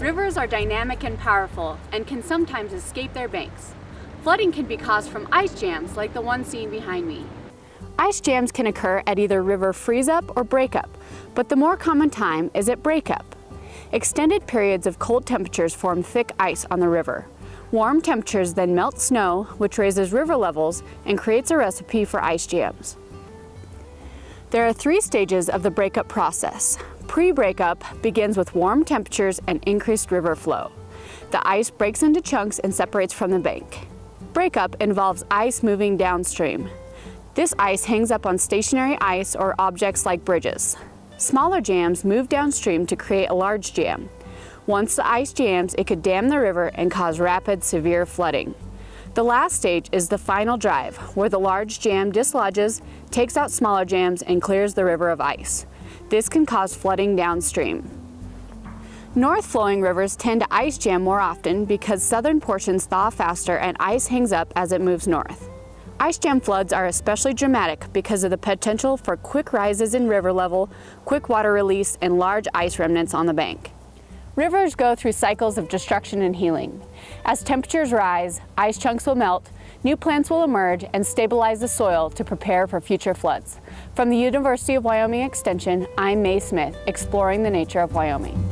Rivers are dynamic and powerful and can sometimes escape their banks. Flooding can be caused from ice jams like the one seen behind me. Ice jams can occur at either river freeze-up or breakup, but the more common time is at breakup. Extended periods of cold temperatures form thick ice on the river. Warm temperatures then melt snow, which raises river levels and creates a recipe for ice jams. There are three stages of the breakup process. Pre-breakup begins with warm temperatures and increased river flow. The ice breaks into chunks and separates from the bank. Breakup involves ice moving downstream. This ice hangs up on stationary ice or objects like bridges. Smaller jams move downstream to create a large jam. Once the ice jams, it could dam the river and cause rapid, severe flooding. The last stage is the final drive, where the large jam dislodges, takes out smaller jams, and clears the river of ice. This can cause flooding downstream. North-flowing rivers tend to ice jam more often because southern portions thaw faster and ice hangs up as it moves north. Ice jam floods are especially dramatic because of the potential for quick rises in river level, quick water release, and large ice remnants on the bank. Rivers go through cycles of destruction and healing. As temperatures rise, ice chunks will melt, new plants will emerge and stabilize the soil to prepare for future floods. From the University of Wyoming Extension, I'm Mae Smith, exploring the nature of Wyoming.